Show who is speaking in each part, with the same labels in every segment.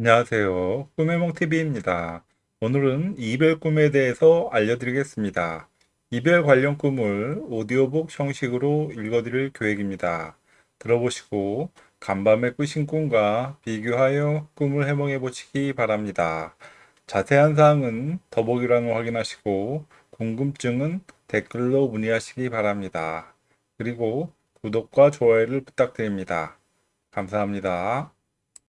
Speaker 1: 안녕하세요. 꿈해몽TV입니다. 오늘은 이별 꿈에 대해서 알려드리겠습니다. 이별 관련 꿈을 오디오북 형식으로 읽어드릴 계획입니다. 들어보시고 간밤에 꾸신 꿈과 비교하여 꿈을 해몽해 보시기 바랍니다. 자세한 사항은 더보기란을 확인하시고 궁금증은 댓글로 문의하시기 바랍니다. 그리고 구독과 좋아요를 부탁드립니다. 감사합니다.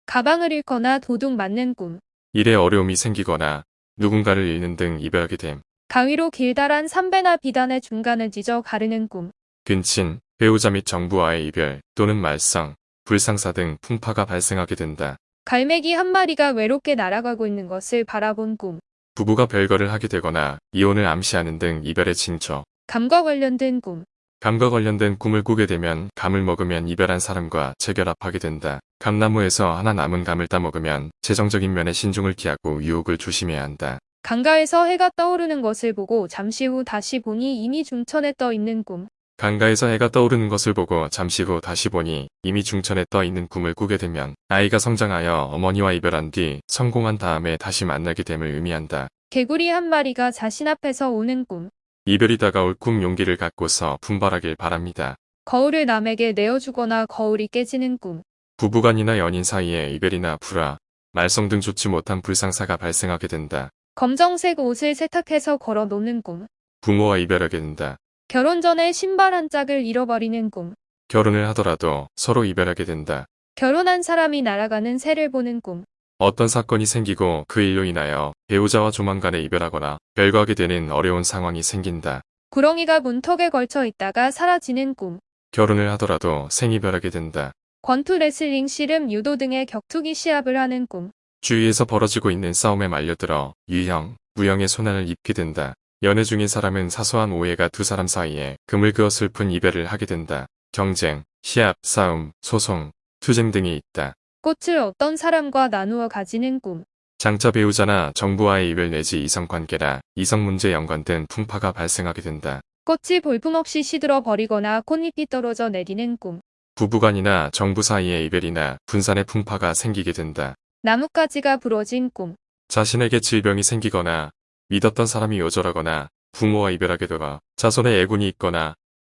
Speaker 2: 가방을 잃거나 도둑 맞는 꿈.
Speaker 3: 일에 어려움이 생기거나 누군가를 잃는 등 이별하게 됨.
Speaker 2: 가위로 길다란 삼배나 비단의 중간을 찢어 가르는 꿈.
Speaker 3: 근친, 배우자 및 정부와의 이별 또는 말썽, 불상사 등 풍파가 발생하게 된다.
Speaker 2: 갈매기 한 마리가 외롭게 날아가고 있는 것을 바라본 꿈.
Speaker 3: 부부가 별거를 하게 되거나 이혼을 암시하는 등 이별의 징조.
Speaker 2: 감과 관련된 꿈.
Speaker 3: 감과 관련된 꿈을 꾸게 되면 감을 먹으면 이별한 사람과 재결합하게 된다. 감나무에서 하나 남은 감을 따먹으면 재정적인 면에 신중을 기하고 유혹을 조심해야 한다.
Speaker 2: 강가에서 해가 떠오르는 것을 보고 잠시 후 다시 보니 이미 중천에 떠 있는 꿈.
Speaker 3: 강가에서 해가 떠오르는 것을 보고 잠시 후 다시 보니 이미 중천에 떠 있는 꿈을 꾸게 되면 아이가 성장하여 어머니와 이별한 뒤 성공한 다음에 다시 만나게 됨을 의미한다.
Speaker 2: 개구리 한 마리가 자신 앞에서 오는 꿈.
Speaker 3: 이별이 다가올 꿈 용기를 갖고서 분발하길 바랍니다.
Speaker 2: 거울을 남에게 내어주거나 거울이 깨지는 꿈.
Speaker 3: 부부간이나 연인 사이에 이별이나 불화, 말썽 등 좋지 못한 불상사가 발생하게 된다.
Speaker 2: 검정색 옷을 세탁해서 걸어 놓는 꿈.
Speaker 3: 부모와 이별하게 된다.
Speaker 2: 결혼 전에 신발 한 짝을 잃어버리는 꿈.
Speaker 3: 결혼을 하더라도 서로 이별하게 된다.
Speaker 2: 결혼한 사람이 날아가는 새를 보는 꿈.
Speaker 3: 어떤 사건이 생기고 그 일로 인하여 배우자와 조만간에 이별하거나 별거하게 되는 어려운 상황이 생긴다.
Speaker 2: 구렁이가 문턱에 걸쳐 있다가 사라지는 꿈.
Speaker 3: 결혼을 하더라도 생이별하게 된다.
Speaker 2: 권투 레슬링 씨름 유도 등의 격투기 시합을 하는 꿈.
Speaker 3: 주위에서 벌어지고 있는 싸움에 말려들어 유형, 무형의 손해를 입게 된다. 연애 중인 사람은 사소한 오해가 두 사람 사이에 금을 그어 슬픈 이별을 하게 된다. 경쟁, 시합, 싸움, 소송, 투쟁 등이 있다.
Speaker 2: 꽃을 어떤 사람과 나누어 가지는 꿈.
Speaker 3: 장차 배우자나 정부와의 이별 내지 이성관계나 이성문제 연관된 풍파가 발생하게 된다.
Speaker 2: 꽃이 볼품없이 시들어 버리거나 꽃잎이 떨어져 내리는 꿈.
Speaker 3: 부부간이나 정부 사이의 이별이나 분산의 풍파가 생기게 된다.
Speaker 2: 나뭇가지가 부러진 꿈.
Speaker 3: 자신에게 질병이 생기거나 믿었던 사람이 요절하거나 부모와 이별하게 되어 자손의 애군이 있거나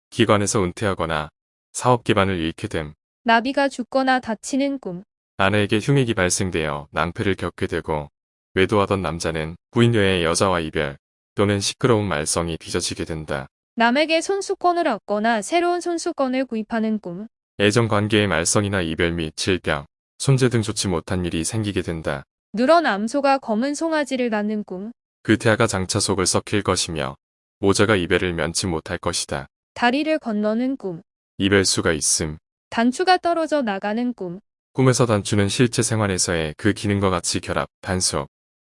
Speaker 3: 기관에서 은퇴하거나 사업 기반을 잃게 됨.
Speaker 2: 나비가 죽거나 다치는 꿈.
Speaker 3: 아내에게 흉액이 발생되어 낭패를 겪게 되고 외도하던 남자는 부인녀의 여자와 이별 또는 시끄러운 말썽이 빚어지게 된다.
Speaker 2: 남에게 손수건을 얻거나 새로운 손수건을 구입하는 꿈.
Speaker 3: 애정관계의 말썽이나 이별 및 질병, 손재 등 좋지 못한 일이 생기게 된다.
Speaker 2: 누런 암소가 검은 송아지를 낳는 꿈.
Speaker 3: 그 태아가 장차 속을 썩힐 것이며 모자가 이별을 면치 못할 것이다.
Speaker 2: 다리를 건너는 꿈.
Speaker 3: 이별수가 있음.
Speaker 2: 단추가 떨어져 나가는 꿈.
Speaker 3: 꿈에서 단추는 실제 생활에서의 그 기능과 같이 결합, 단속,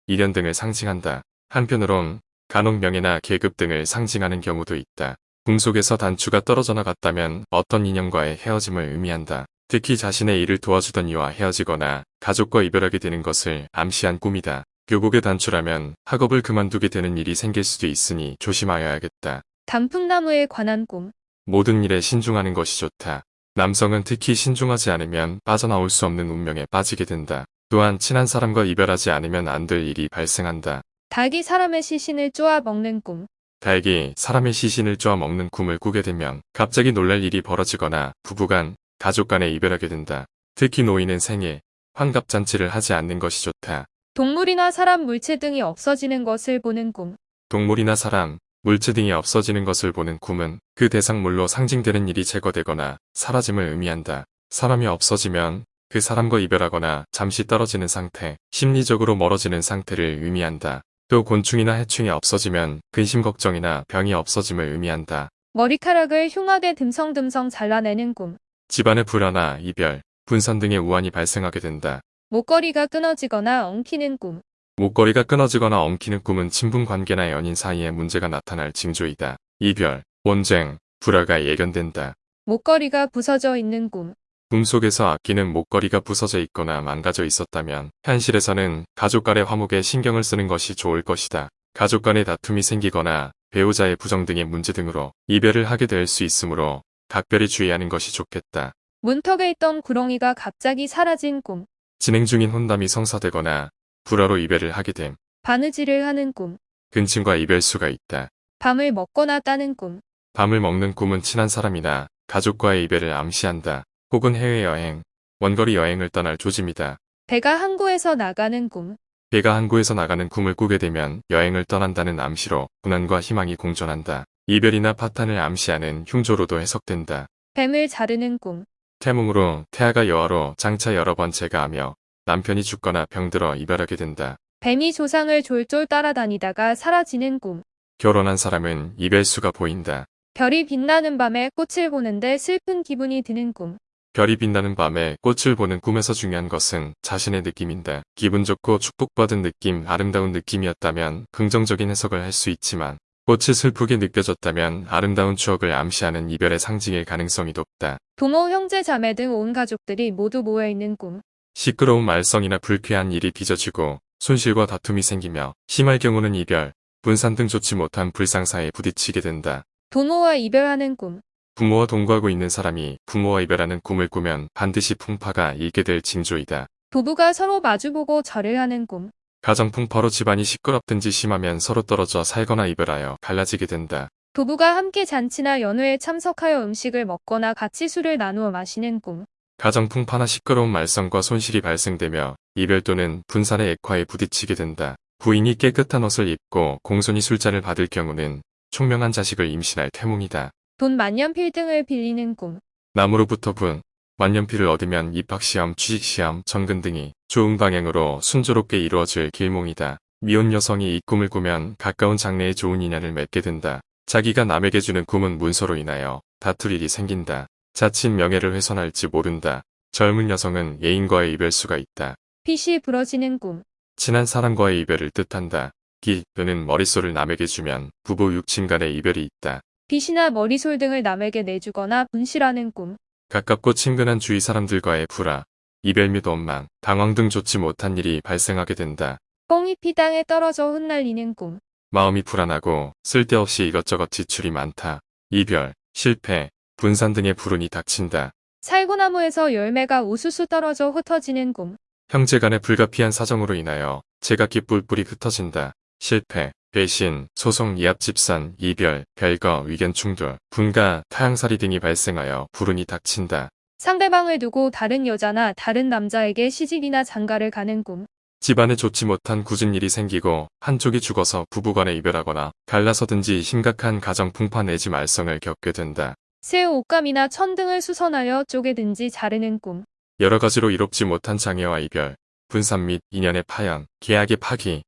Speaker 3: 일연 등을 상징한다. 한편으론 간혹 명예나 계급 등을 상징하는 경우도 있다. 꿈속에서 단추가 떨어져 나갔다면 어떤 인연과의 헤어짐을 의미한다. 특히 자신의 일을 도와주던 이와 헤어지거나 가족과 이별하게 되는 것을 암시한 꿈이다. 교복의 단추라면 학업을 그만두게 되는 일이 생길 수도 있으니 조심하여야겠다.
Speaker 2: 단풍나무에 관한 꿈.
Speaker 3: 모든 일에 신중하는 것이 좋다. 남성은 특히 신중하지 않으면 빠져나올 수 없는 운명에 빠지게 된다. 또한 친한 사람과 이별하지 않으면 안 될 일이 발생한다.
Speaker 2: 닭이 사람의 시신을 쪼아 먹는 꿈.
Speaker 3: 닭이 사람의 시신을 쪼아 먹는 꿈을 꾸게 되면 갑자기 놀랄 일이 벌어지거나 부부간, 가족 간에 이별하게 된다. 특히 노인은 생일, 환갑잔치를 하지 않는 것이 좋다.
Speaker 2: 동물이나 사람 물체 등이 없어지는 것을 보는 꿈.
Speaker 3: 동물이나 사람, 물체 등이 없어지는 것을 보는 꿈은 그 대상물로 상징되는 일이 제거되거나 사라짐을 의미한다. 사람이 없어지면 그 사람과 이별하거나 잠시 떨어지는 상태, 심리적으로 멀어지는 상태를 의미한다. 또 곤충이나 해충이 없어지면 근심 걱정이나 병이 없어짐을 의미한다.
Speaker 2: 머리카락을 흉하게 듬성듬성 잘라내는 꿈.
Speaker 3: 집안의 불화나 이별, 분산 등의 우환이 발생하게 된다.
Speaker 2: 목걸이가 끊어지거나 엉키는 꿈.
Speaker 3: 목걸이가 끊어지거나 엉키는 꿈은 친분 관계나 연인 사이에 문제가 나타날 징조이다. 이별, 원쟁, 불화가 예견된다.
Speaker 2: 목걸이가 부서져 있는 꿈.
Speaker 3: 꿈속에서 아끼는 목걸이가 부서져 있거나 망가져 있었다면 현실에서는 가족 간의 화목에 신경을 쓰는 것이 좋을 것이다. 가족 간의 다툼이 생기거나 배우자의 부정 등의 문제 등으로 이별을 하게 될 수 있으므로 각별히 주의하는 것이 좋겠다.
Speaker 2: 문턱에 있던 구렁이가 갑자기 사라진 꿈.
Speaker 3: 진행 중인 혼담이 성사되거나 불화로 이별을 하게 됨.
Speaker 2: 바느질을 하는 꿈.
Speaker 3: 근친과 이별수가 있다.
Speaker 2: 밤을 먹거나 따는 꿈.
Speaker 3: 밤을 먹는 꿈은 친한 사람이나 가족과의 이별을 암시한다. 혹은 해외여행, 원거리 여행을 떠날 조짐이다.
Speaker 2: 배가 항구에서 나가는 꿈.
Speaker 3: 배가 항구에서 나가는 꿈을 꾸게 되면 여행을 떠난다는 암시로 고난과 희망이 공존한다. 이별이나 파탄을 암시하는 흉조로도 해석된다.
Speaker 2: 뱀을 자르는 꿈.
Speaker 3: 태몽으로 태아가 여아로 장차 여러 번 재가하며 남편이 죽거나 병들어 이별하게 된다.
Speaker 2: 뱀이 조상을 졸졸 따라다니다가 사라지는 꿈.
Speaker 3: 결혼한 사람은 이별수가 보인다.
Speaker 2: 별이 빛나는 밤에 꽃을 보는데 슬픈 기분이 드는 꿈.
Speaker 3: 별이 빛나는 밤에 꽃을 보는 꿈에서 중요한 것은 자신의 느낌인다. 기분 좋고 축복받은 느낌, 아름다운 느낌이었다면 긍정적인 해석을 할 수 있지만 꽃이 슬프게 느껴졌다면 아름다운 추억을 암시하는 이별의 상징일 가능성이 높다.
Speaker 2: 부모, 형제, 자매 등 온 가족들이 모두 모여있는 꿈.
Speaker 3: 시끄러운 말썽이나 불쾌한 일이 빚어지고 손실과 다툼이 생기며 심할 경우는 이별, 분산 등 좋지 못한 불상사에 부딪히게 된다.
Speaker 2: 부모와 이별하는 꿈.
Speaker 3: 부모와 동거하고 있는 사람이 부모와 이별하는 꿈을 꾸면 반드시 풍파가 일게 될 징조이다.
Speaker 2: 부부가 서로 마주보고 절을 하는 꿈.
Speaker 3: 가정 풍파로 집안이 시끄럽든지 심하면 서로 떨어져 살거나 이별하여 갈라지게 된다.
Speaker 2: 부부가 함께 잔치나 연회에 참석하여 음식을 먹거나 같이 술을 나누어 마시는 꿈.
Speaker 3: 가정 풍 파나 시끄러운 말썽과 손실이 발생되며 이별 또는 분산의 액화에 부딪히게 된다. 부인이 깨끗한 옷을 입고 공손히 술잔을 받을 경우는 총명한 자식을 임신할 태몽이다.
Speaker 2: 돈 만년필 등을 빌리는 꿈.
Speaker 3: 남으로부터 분, 만년필을 얻으면 입학시험, 취직시험, 전근 등이 좋은 방향으로 순조롭게 이루어질 길몽이다. 미혼 여성이 이 꿈을 꾸면 가까운 장래에 좋은 인연을 맺게 된다. 자기가 남에게 주는 꿈은 문서로 인하여 다툴 일이 생긴다. 자칫 명예를 훼손할지 모른다. 젊은 여성은 애인과의 이별수가 있다.
Speaker 2: 핏이 부러지는 꿈.
Speaker 3: 친한 사람과의 이별을 뜻한다. 기 또는 머릿솔을 남에게 주면 부부 육친 간의 이별이 있다.
Speaker 2: 빗이나 머리솔 등을 남에게 내주거나 분실하는 꿈.
Speaker 3: 가깝고 친근한 주위 사람들과의 불화, 이별 및 원망, 당황 등 좋지 못한 일이 발생하게 된다.
Speaker 2: 꽁잎이 땅에 떨어져 흩날리는 꿈.
Speaker 3: 마음이 불안하고 쓸데없이 이것저것 지출이 많다. 이별, 실패, 분산 등의 불운이 닥친다.
Speaker 2: 살구나무에서 열매가 우수수 떨어져 흩어지는 꿈.
Speaker 3: 형제 간의 불가피한 사정으로 인하여 제각기 뿔뿔이 흩어진다. 실패, 배신, 소송, 이합 집산, 이별, 별거, 의견 충돌, 분가, 타향살이 등이 발생하여 불운이 닥친다.
Speaker 2: 상대방을 두고 다른 여자나 다른 남자에게 시집이나 장가를 가는 꿈.
Speaker 3: 집안에 좋지 못한 굳은 일이 생기고 한쪽이 죽어서 부부간에 이별하거나 갈라서든지 심각한 가정 풍파 내지 말썽을 겪게 된다.
Speaker 2: 새 옷감이나 천 등을 수선하여 쪼개든지 자르는 꿈.
Speaker 3: 여러 가지로 이롭지 못한 장애와 이별, 분산 및 인연의 파연, 계약의 파기,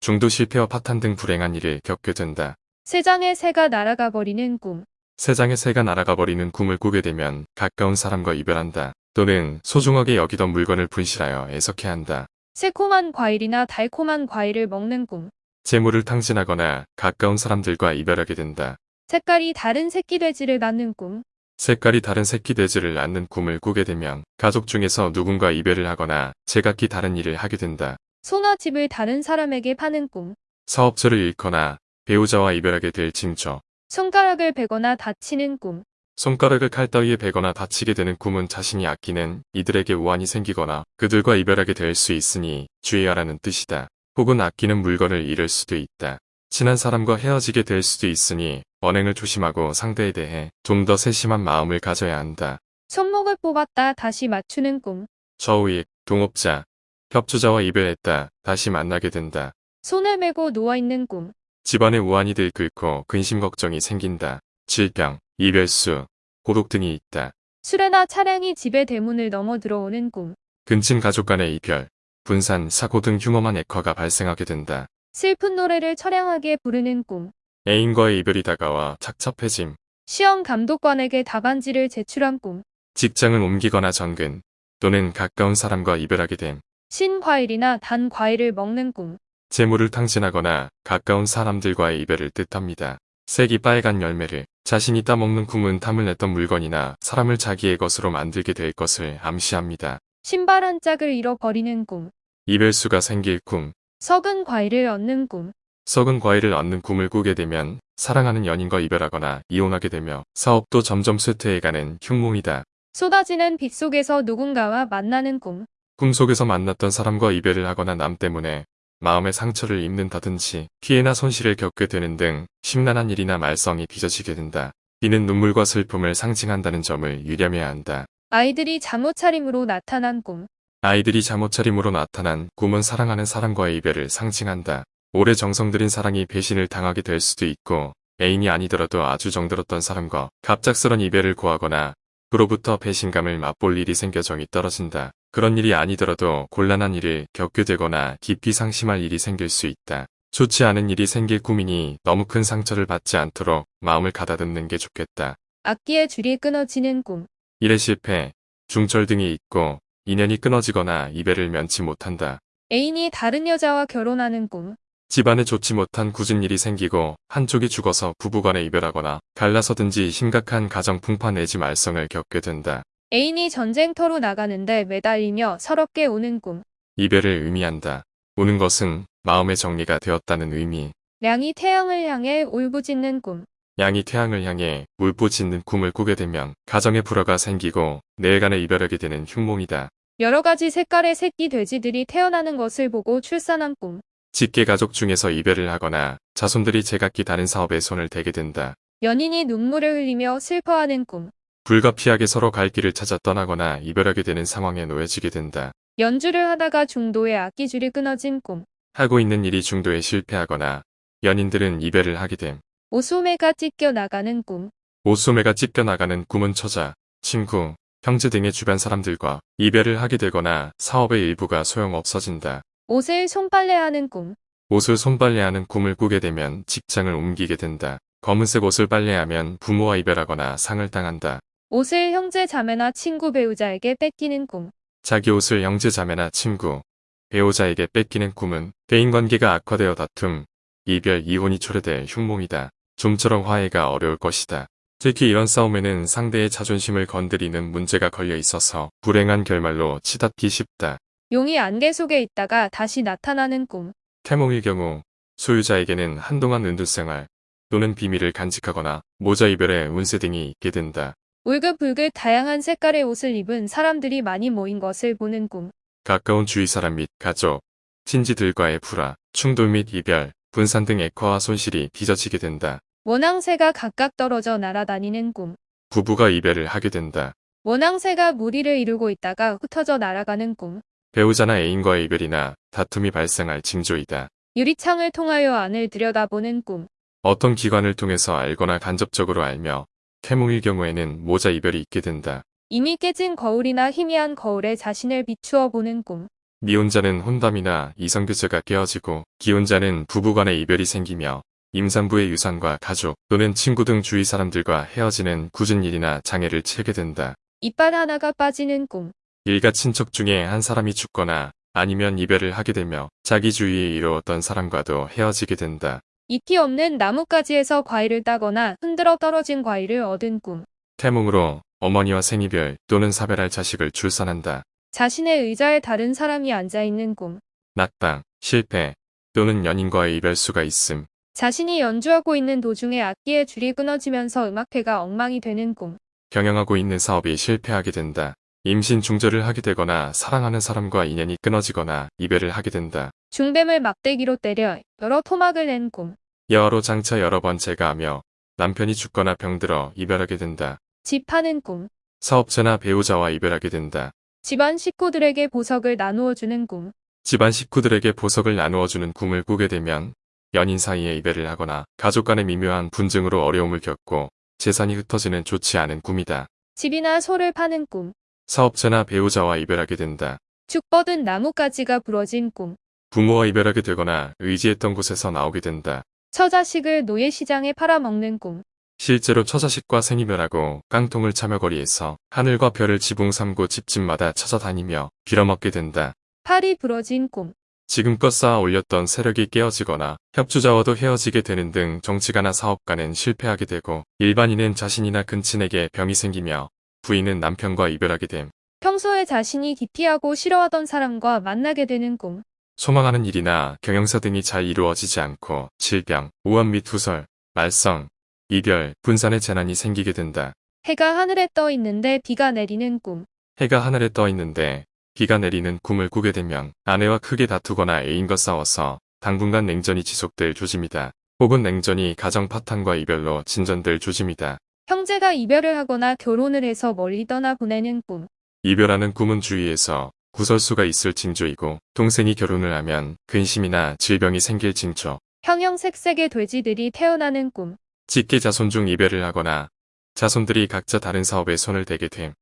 Speaker 3: 중도 실패와 파탄 등 불행한 일을 겪게 된다.
Speaker 2: 새 장의 새가 날아가 버리는 꿈.
Speaker 3: 세장의 새가 날아가 버리는 꿈을 꾸게 되면 가까운 사람과 이별한다. 또는 소중하게 여기던 물건을 분실하여 애석해 한다.
Speaker 2: 새콤한 과일이나 달콤한 과일을 먹는 꿈.
Speaker 3: 재물을 탕진하거나 가까운 사람들과 이별하게 된다.
Speaker 2: 색깔이 다른 새끼 돼지를 낳는 꿈.
Speaker 3: 색깔이 다른 새끼 돼지를 낳는 꿈을 꾸게 되면 가족 중에서 누군가 이별을 하거나 제각기 다른 일을 하게 된다.
Speaker 2: 소나 집을 다른 사람에게 파는 꿈.
Speaker 3: 사업처를 잃거나 배우자와 이별하게 될 징조.
Speaker 2: 손가락을 베거나 다치는 꿈.
Speaker 3: 손가락을 칼 따위에 베거나 다치게 되는 꿈은 자신이 아끼는 이들에게 우환이 생기거나 그들과 이별하게 될 수 있으니 주의하라는 뜻이다. 혹은 아끼는 물건을 잃을 수도 있다. 친한 사람과 헤어지게 될 수도 있으니 언행을 조심하고 상대에 대해 좀 더 세심한 마음을 가져야 한다.
Speaker 2: 손목을 뽑았다 다시 맞추는 꿈.
Speaker 3: 저우익, 동업자, 협조자와 이별했다. 다시 만나게 된다.
Speaker 2: 손을 메고 누워있는 꿈.
Speaker 3: 집안에 우환이 들끓고 근심 걱정이 생긴다. 질병, 이별수, 고독 등이 있다.
Speaker 2: 수레나 차량이 집의 대문을 넘어 들어오는 꿈.
Speaker 3: 근친 가족 간의 이별, 분산, 사고 등 흉엄한 액화가 발생하게 된다.
Speaker 2: 슬픈 노래를 처량하게 부르는 꿈.
Speaker 3: 애인과의 이별이 다가와 착잡해짐,
Speaker 2: 시험 감독관에게 답안지를 제출한 꿈.
Speaker 3: 직장을 옮기거나 전근, 또는 가까운 사람과 이별하게 됨,
Speaker 2: 신과일이나 단 과일을 먹는 꿈.
Speaker 3: 재물을 탕진하거나 가까운 사람들과의 이별을 뜻합니다. 색이 빨간 열매를 자신이 따먹는 꿈은 탐을 냈던 물건이나 사람을 자기의 것으로 만들게 될 것을 암시합니다.
Speaker 2: 신발 한 짝을 잃어버리는 꿈.
Speaker 3: 이별수가 생길 꿈,
Speaker 2: 썩은 과일을 얻는 꿈.
Speaker 3: 썩은 과일을 얻는 꿈을 꾸게 되면 사랑하는 연인과 이별하거나 이혼하게 되며 사업도 점점 쇠퇴해가는 흉몽이다.
Speaker 2: 쏟아지는 빛 속에서 누군가와 만나는 꿈.
Speaker 3: 꿈속에서 만났던 사람과 이별을 하거나 남 때문에 마음의 상처를 입는다든지 피해나 손실을 겪게 되는 등 심란한 일이나 말썽이 빚어지게 된다. 이는 눈물과 슬픔을 상징한다는 점을 유념해야 한다.
Speaker 2: 아이들이 잠옷 차림으로 나타난 꿈.
Speaker 3: 아이들이 잠옷 차림으로 나타난 꿈은 사랑하는 사람과의 이별을 상징한다. 오래 정성 들인 사랑이 배신을 당하게 될 수도 있고 애인이 아니더라도 아주 정들었던 사람과 갑작스런 이별을 고하거나 그로부터 배신감을 맛볼 일이 생겨 정이 떨어진다. 그런 일이 아니더라도 곤란한 일을 겪게 되거나 깊이 상심할 일이 생길 수 있다. 좋지 않은 일이 생길 꿈이니 너무 큰 상처를 받지 않도록 마음을 가다듬는 게 좋겠다.
Speaker 2: 악기의 줄이 끊어지는 꿈.
Speaker 3: 일에 실패, 중철 등이 있고 인연이 끊어지거나 이별을 면치 못한다.
Speaker 2: 애인이 다른 여자와 결혼하는 꿈.
Speaker 3: 집안에 좋지 못한 굳은 일이 생기고 한쪽이 죽어서 부부간에 이별하거나 갈라서든지 심각한 가정 풍파 내지 말썽을 겪게 된다.
Speaker 2: 애인이 전쟁터로 나가는데 매달리며 서럽게 우는 꿈.
Speaker 3: 이별을 의미한다. 우는 것은 마음의 정리가 되었다는 의미.
Speaker 2: 량이 태양을 향해 울부짖는 꿈.
Speaker 3: 양이 태양을 향해 울부짖는 꿈을 꾸게 되면 가정에 불화가 생기고 내일간에 이별하게 되는 흉몽이다.
Speaker 2: 여러 가지 색깔의 새끼 돼지들이 태어나는 것을 보고 출산한 꿈.
Speaker 3: 직계 가족 중에서 이별을 하거나 자손들이 제각기 다른 사업에 손을 대게 된다.
Speaker 2: 연인이 눈물을 흘리며 슬퍼하는 꿈.
Speaker 3: 불가피하게 서로 갈 길을 찾아 떠나거나 이별하게 되는 상황에 놓여지게 된다.
Speaker 2: 연주를 하다가 중도에 악기줄이 끊어진 꿈.
Speaker 3: 하고 있는 일이 중도에 실패하거나 연인들은 이별을 하게 됨.
Speaker 2: 오소매가 찢겨 나가는 꿈.
Speaker 3: 옷소매가 찢겨 나가는 꿈은 처자, 친구, 형제 등의 주변 사람들과 이별을 하게 되거나 사업의 일부가 소용없어진다.
Speaker 2: 옷을 손빨래하는 꿈.
Speaker 3: 옷을 손빨래하는 꿈을 꾸게 되면 직장을 옮기게 된다. 검은색 옷을 빨래하면 부모와 이별하거나 상을 당한다.
Speaker 2: 옷을 형제 자매나 친구 배우자에게 뺏기는 꿈.
Speaker 3: 자기 옷을 형제 자매나 친구, 배우자에게 뺏기는 꿈은 대인관계가 악화되어 다툼, 이별, 이혼이 초래될 흉몽이다. 좀처럼 화해가 어려울 것이다. 특히 이런 싸움에는 상대의 자존심을 건드리는 문제가 걸려 있어서 불행한 결말로 치닫기 쉽다.
Speaker 2: 용이 안개 속에 있다가 다시 나타나는 꿈.
Speaker 3: 태몽일 경우 소유자에게는 한동안 은둔생활 또는 비밀을 간직하거나 모자 이별의 운세 등이 있게 된다.
Speaker 2: 울긋불긋 다양한 색깔의 옷을 입은 사람들이 많이 모인 것을 보는 꿈.
Speaker 3: 가까운 주위 사람 및 가족, 친지들과의 불화, 충돌 및 이별, 분산 등 액화와 손실이 빚어지게 된다.
Speaker 2: 원앙새가 각각 떨어져 날아다니는 꿈.
Speaker 3: 부부가 이별을 하게 된다.
Speaker 2: 원앙새가 무리를 이루고 있다가 흩어져 날아가는 꿈.
Speaker 3: 배우자나 애인과의 이별이나 다툼이 발생할 징조이다.
Speaker 2: 유리창을 통하여 안을 들여다보는 꿈.
Speaker 3: 어떤 기관을 통해서 알거나 간접적으로 알며 태몽일 경우에는 모자 이별이 있게 된다.
Speaker 2: 이미 깨진 거울이나 희미한 거울에 자신을 비추어 보는 꿈.
Speaker 3: 미혼자는 혼담이나 이성교제가 깨어지고 기혼자는 부부간의 이별이 생기며 임산부의 유산과 가족 또는 친구 등 주위 사람들과 헤어지는 굳은 일이나 장애를 치게 된다.
Speaker 2: 이빨 하나가 빠지는 꿈.
Speaker 3: 일가 친척 중에 한 사람이 죽거나 아니면 이별을 하게 되며 자기 주위에 이루었던 사람과도 헤어지게 된다.
Speaker 2: 잎이 없는 나뭇가지에서 과일을 따거나 흔들어 떨어진 과일을 얻은 꿈.
Speaker 3: 태몽으로 어머니와 생이별 또는 사별할 자식을 출산한다.
Speaker 2: 자신의 의자에 다른 사람이 앉아있는 꿈.
Speaker 3: 낙방, 실패 또는 연인과의 이별수가 있음.
Speaker 2: 자신이 연주하고 있는 도중에 악기의 줄이 끊어지면서 음악회가 엉망이 되는 꿈.
Speaker 3: 경영하고 있는 사업이 실패하게 된다. 임신 중절을 하게 되거나 사랑하는 사람과 인연이 끊어지거나 이별을 하게 된다.
Speaker 2: 중뱀을 막대기로 때려 여러 토막을 낸 꿈.
Speaker 3: 여하로 장차 여러 번 제가하며 남편이 죽거나 병들어 이별하게 된다.
Speaker 2: 집 파는 꿈.
Speaker 3: 사업자나 배우자와 이별하게 된다.
Speaker 2: 집안 식구들에게 보석을 나누어 주는 꿈.
Speaker 3: 집안 식구들에게 보석을 나누어주는 꿈을 꾸게 되면 연인 사이에 이별을 하거나 가족 간의 미묘한 분쟁으로 어려움을 겪고 재산이 흩어지는 좋지 않은 꿈이다.
Speaker 2: 집이나 소를 파는 꿈.
Speaker 3: 사업자나 배우자와 이별하게 된다.
Speaker 2: 축 뻗은 나뭇가지가 부러진 꿈.
Speaker 3: 부모와 이별하게 되거나 의지했던 곳에서 나오게 된다.
Speaker 2: 처자식을 노예시장에 팔아먹는 꿈.
Speaker 3: 실제로 처자식과 생이별하고 깡통을 차며 거리에서 하늘과 별을 지붕 삼고 집집마다 찾아다니며 빌어먹게 된다.
Speaker 2: 팔이 부러진 꿈.
Speaker 3: 지금껏 쌓아 올렸던 세력이 깨어지거나 협주자와도 헤어지게 되는 등 정치가나 사업 가는 실패하게 되고 일반인은 자신이나 근친에게 병이 생기며 부인은 남편과 이별하게 됨.
Speaker 2: 평소에 자신이 기피하고 싫어하던 사람과 만나게 되는 꿈.
Speaker 3: 소망하는 일이나 경영사 등이 잘 이루어지지 않고 질병, 우한 및 후설, 말썽, 이별, 분산의 재난이 생기게 된다.
Speaker 2: 해가 하늘에 떠 있는데 비가 내리는 꿈.
Speaker 3: 해가 하늘에 떠 있는데 비가 내리는 꿈을 꾸게 되면 아내와 크게 다투거나 애인과 싸워서 당분간 냉전이 지속될 조짐이다. 혹은 냉전이 가정 파탄과 이별로 진전될 조짐이다.
Speaker 2: 형제가 이별을 하거나 결혼을 해서 멀리 떠나 보내는 꿈.
Speaker 3: 이별하는 꿈은 주위에서 구설수가 있을 징조이고 동생이 결혼을 하면 근심이나 질병이 생길 징조.
Speaker 2: 형형색색의 돼지들이 태어나는 꿈.
Speaker 3: 직계 자손 중 이별을 하거나 자손들이 각자 다른 사업에 손을 대게 됨.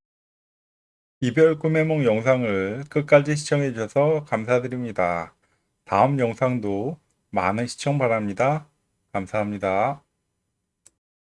Speaker 1: 이별 꿈의梦 영상을 끝까지 시청해 주셔서 감사드립니다. 다음 영상도 많은 시청 바랍니다. 감사합니다.